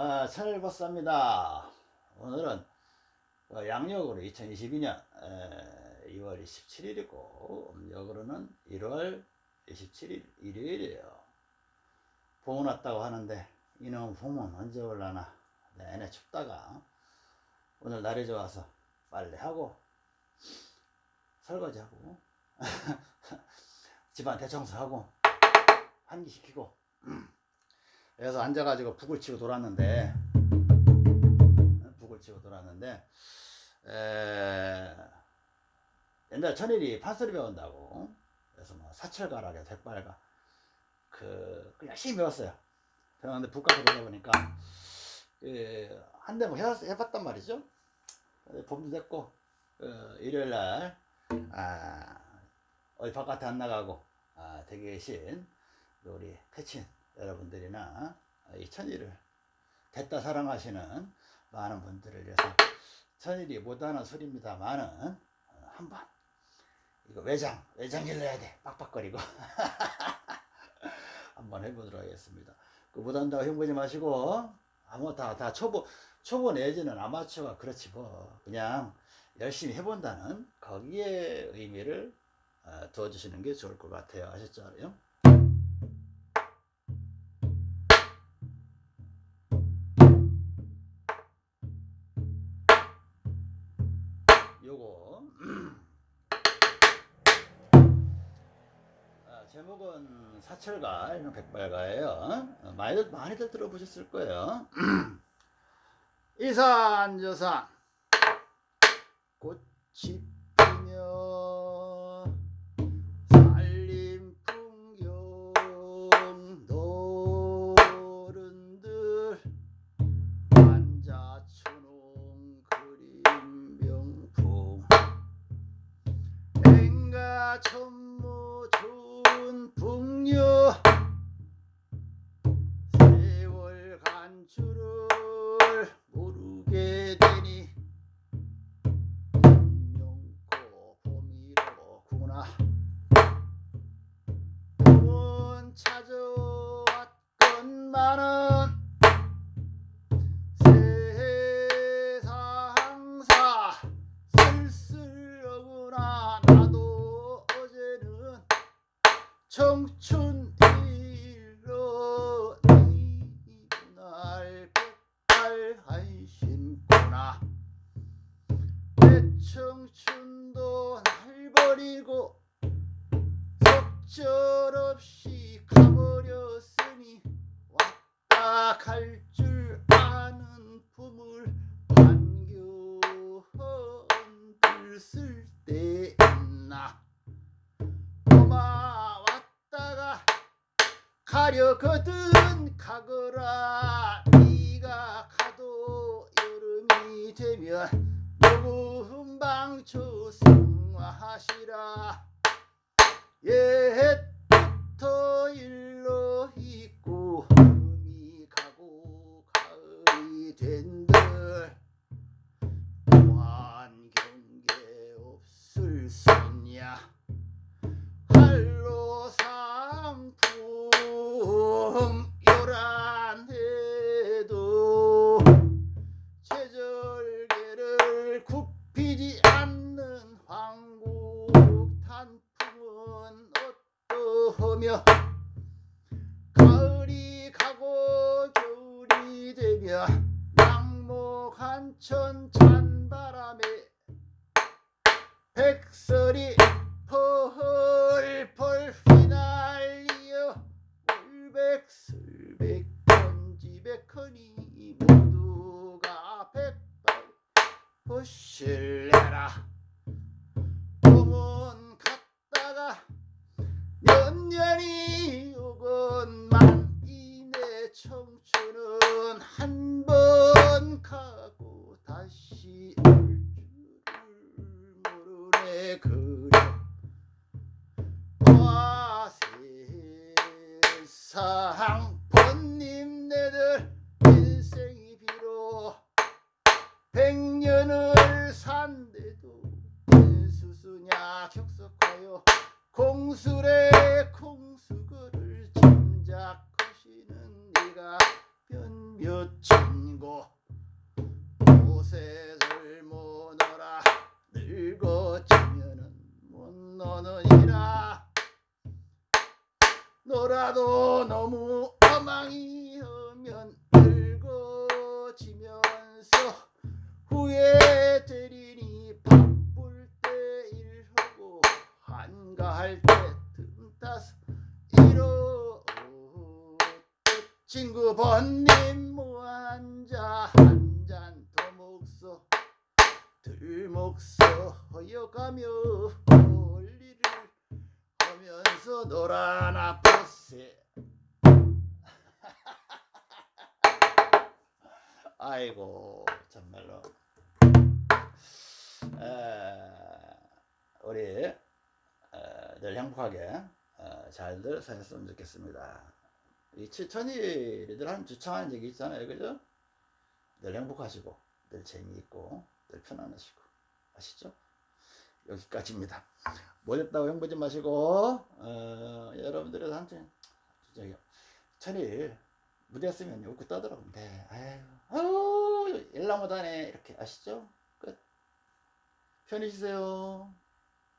아, 철버스입니다. 오늘은 어, 양력으로 2022년 2월 27일이고 음력으로는 1월 27일 일요일이에요. 봄은 왔다고 하는데 이놈 봄은 언제 올라나 내내 춥다가 오늘 날이 좋아서 빨래하고 설거지하고 집안 대청소하고 환기시키고 그래서 앉아가지고 북을 치고 돌았는데 북을 치고 돌았는데 에, 옛날 천일이 판소리 배운다고. 그래서 뭐 사철가락에 백발가. 그, 그 열심히 배웠어요. 배웠는데 북가서 보다 보니까 그, 한대 뭐 해봤단 말이죠. 봄도 됐고 그, 일요일날 아, 어디 바깥에 안 나가고 아, 댁에 계신 우리 태친 여러분들이나 이 천일을 됐다 사랑하시는 많은 분들을 위해서 천일이 못하는 소리입니다만은 어, 한번 이거 외장 외장 일러야 돼. 빡빡거리고. 한번 해보도록 하겠습니다. 그 못한다고 힘보지 마시고 아무 다다 초보 초보 내지는 아마추어가 그렇지 뭐. 그냥 열심히 해본다는 거기에 의미를 어, 두어주시는 게 좋을 것 같아요. 아셨죠? 요거. 아, 제목은 사철가 이런 백발가예요. 어, 많이들 많이들 들어보셨을 거예요. 이산저산. 꽃이 피며 찾아왔건만은 세상사 쓸쓸하구나. 나도 어제는 청춘 일로 이날 백발 한심구나. 내 청춘도 날 버리고 속절없이 가버렸으니 왔다 갈줄 아는 품을 반겨 흔들 쓸데 있나? 고마 왔다가 가려거든 가거라. 네가 가도 여름이 되면 녹음방초 성화하시라. 옛부터 일 한천 산데도 수수냐 격석하여 공술의 공수거를 짐작하시는 네가 변몇 친구 옷에를 모노라 늙어지면은 못 노느니라. 놀아도 너무 어망이 하면 늙어지면서 후회 한가할 때 틈타서 이러 친구 번님 무한자 한잔 더 먹소. 들 먹소. 허여가며 멀리를 하면서 놀아나 보세. 아이고 정말로. 에, 우리 에, 늘 행복하게 어, 잘들 사셨으면 좋겠습니다. 이 천일이들 한 주창하는 얘기 있잖아요, 그죠? 늘 행복하시고, 늘 재미있고, 늘 편안하시고, 아시죠? 여기까지입니다. 못했다고 행보지 마시고, 어, 여러분들의 한테 저기 천일 무대했으면 웃고 떠들어. 네, 아유, 아유, 일나 못하네 이렇게 아시죠? 끝. 편히 쉬세요.